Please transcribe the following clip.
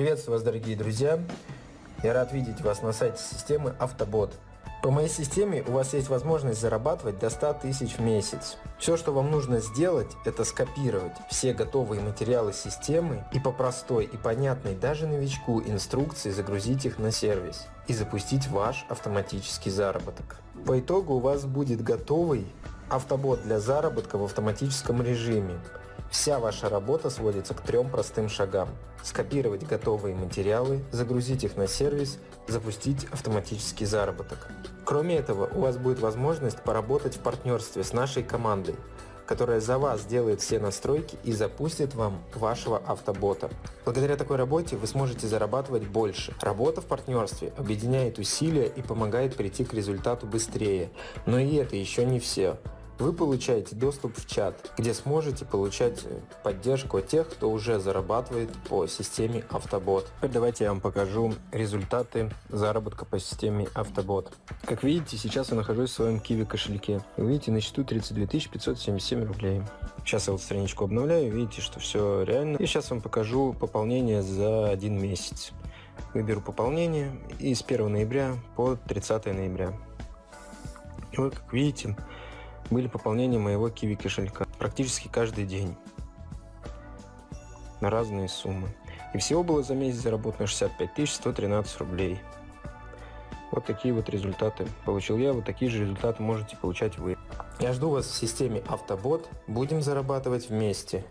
Приветствую вас, дорогие друзья! Я рад видеть вас на сайте системы Автобот. По моей системе у вас есть возможность зарабатывать до 100 тысяч в месяц. Все, что вам нужно сделать, это скопировать все готовые материалы системы и по простой и понятной даже новичку инструкции загрузить их на сервис и запустить ваш автоматический заработок. По итогу у вас будет готовый автобот для заработка в автоматическом режиме, Вся ваша работа сводится к трем простым шагам. Скопировать готовые материалы, загрузить их на сервис, запустить автоматический заработок. Кроме этого, у вас будет возможность поработать в партнерстве с нашей командой, которая за вас сделает все настройки и запустит вам вашего автобота. Благодаря такой работе вы сможете зарабатывать больше. Работа в партнерстве объединяет усилия и помогает прийти к результату быстрее. Но и это еще не все вы получаете доступ в чат, где сможете получать поддержку от тех, кто уже зарабатывает по системе Автобот. Теперь давайте я вам покажу результаты заработка по системе Автобот. Как видите, сейчас я нахожусь в своем Kiwi кошельке. Вы видите, на счету 32 577 рублей. Сейчас я вот страничку обновляю, видите, что все реально. И сейчас вам покажу пополнение за один месяц. Выберу пополнение и с 1 ноября по 30 ноября. И вот, как видите, были пополнения моего киви кошелька практически каждый день на разные суммы. И всего было за месяц заработано 65 113 рублей. Вот такие вот результаты получил я, вот такие же результаты можете получать вы. Я жду вас в системе Автобот, будем зарабатывать вместе.